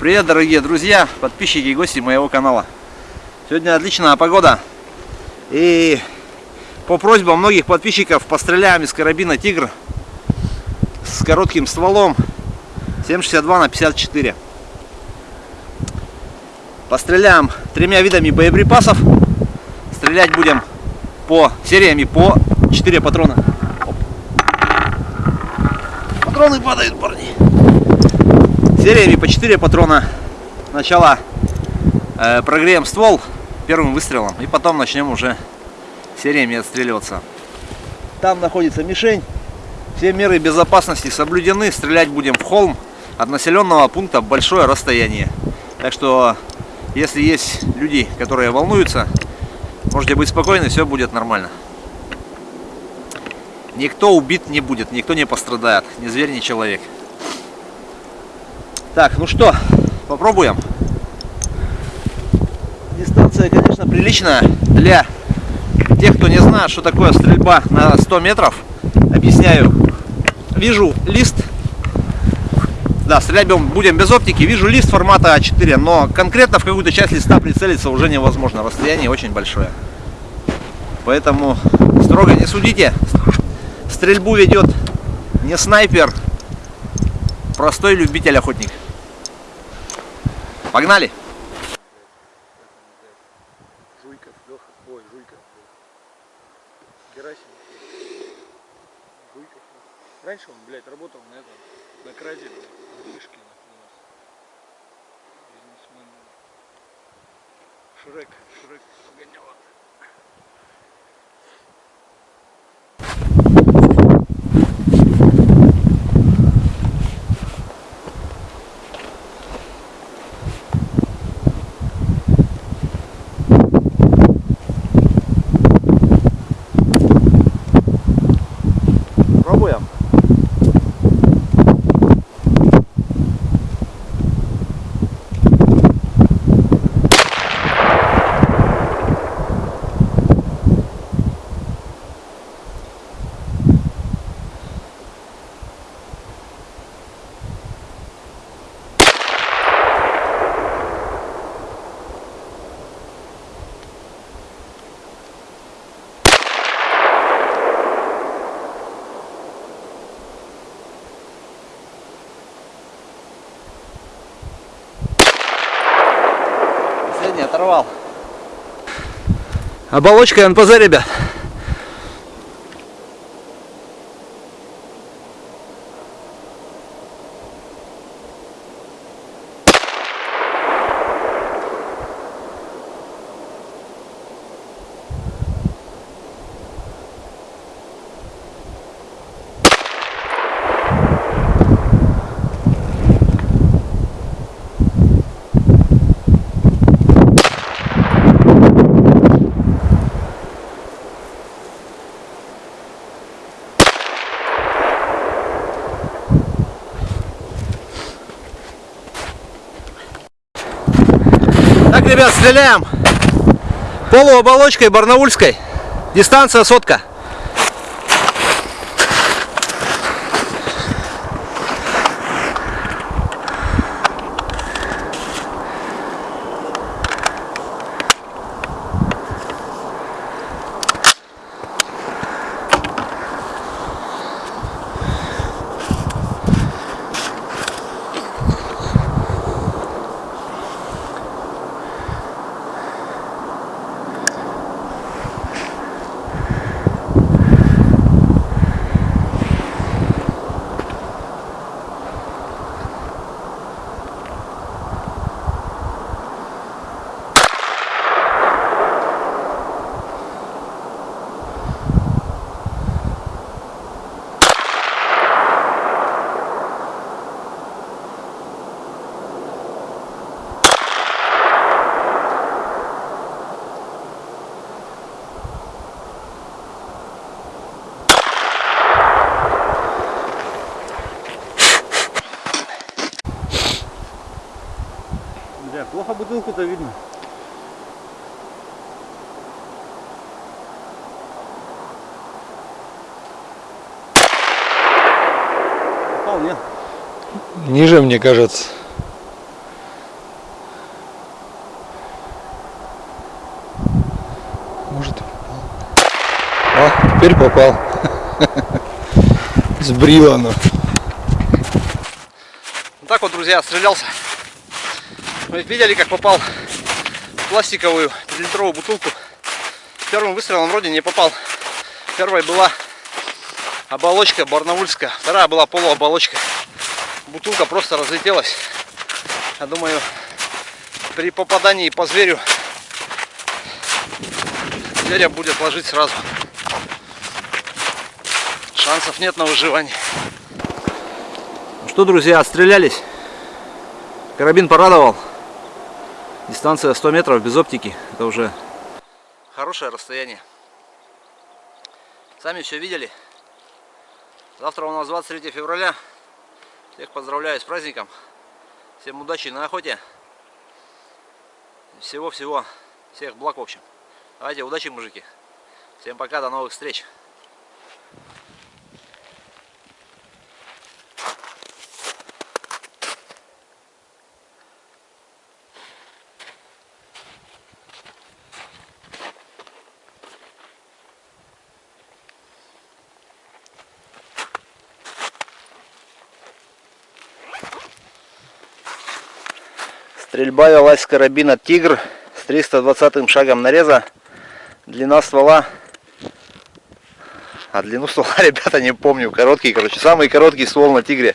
Привет, дорогие друзья, подписчики и гости моего канала. Сегодня отличная погода. И по просьбам многих подписчиков постреляем из карабина Тигр с коротким стволом 7,62 на 54. Постреляем тремя видами боеприпасов. Стрелять будем по сериями по 4 патрона. Оп. Патроны падают, парни. Сериями по 4 патрона. Сначала э, прогреем ствол первым выстрелом и потом начнем уже сериями отстреливаться. Там находится мишень. Все меры безопасности соблюдены. Стрелять будем в холм от населенного пункта большое расстояние. Так что, если есть люди, которые волнуются, можете быть спокойны, все будет нормально. Никто убит не будет, никто не пострадает, ни зверь, ни человек. Так, ну что, попробуем. Дистанция, конечно, приличная для тех, кто не знает, что такое стрельба на 100 метров. Объясняю. Вижу лист. Да, стрелять будем без оптики. Вижу лист формата А4, но конкретно в какую-то часть листа прицелиться уже невозможно. Расстояние очень большое. Поэтому строго не судите. Стрельбу ведет не снайпер, простой любитель-охотник. Погнали! Жуйков, Леха, ой, Жуйков. Герасимов. Жуйков. Раньше он, блядь, работал на этом, на краде, блядь. Бизнесмен. Шрек, Шрек погонял. Оторвал. Оболочка НПЗ, ребят. Ребят, стреляем полуоболочкой барнаульской. Дистанция сотка. Плохо бутылку-то видно. Попал нет. Ниже, мне кажется. Может, попал. А, теперь попал. Сбрило оно. Ну так вот, друзья, стрелялся. Вы видели, как попал в пластиковую литровую бутылку. Первым выстрелом вроде не попал. Первой была оболочка барнаульская, вторая была полуоболочка. Бутылка просто разлетелась. Я думаю, при попадании по зверю зверя будет ложить сразу. Шансов нет на выживание. Ну что, друзья, отстрелялись. Карабин порадовал. Дистанция 100 метров без оптики. Это уже хорошее расстояние. Сами все видели. Завтра у нас 23 февраля. Всех поздравляю с праздником. Всем удачи на охоте. Всего-всего. Всех благ в общем. Давайте, удачи, мужики. Всем пока, до новых встреч. Стрельба велась с карабина Тигр с 320 шагом нареза. Длина ствола. А длину ствола, ребята, не помню. Короткий, короче. Самый короткий ствол на Тигре.